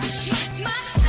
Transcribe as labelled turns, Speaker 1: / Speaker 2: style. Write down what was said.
Speaker 1: my